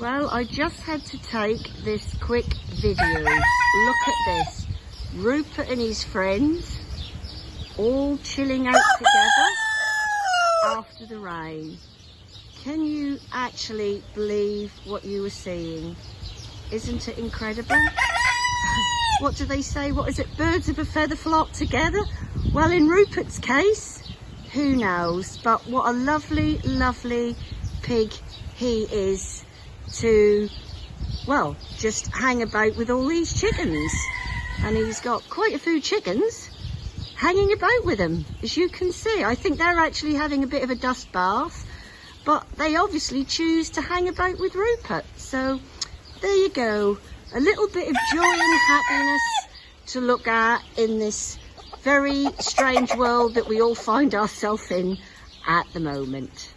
Well, I just had to take this quick video. Look at this. Rupert and his friends all chilling out together after the rain. Can you actually believe what you were seeing? Isn't it incredible? what do they say? What is it? Birds of a feather flock together? Well, in Rupert's case, who knows? But what a lovely, lovely pig he is to, well, just hang about with all these chickens. And he's got quite a few chickens hanging about with him, as you can see. I think they're actually having a bit of a dust bath, but they obviously choose to hang about with Rupert. So there you go. A little bit of joy and happiness to look at in this very strange world that we all find ourselves in at the moment.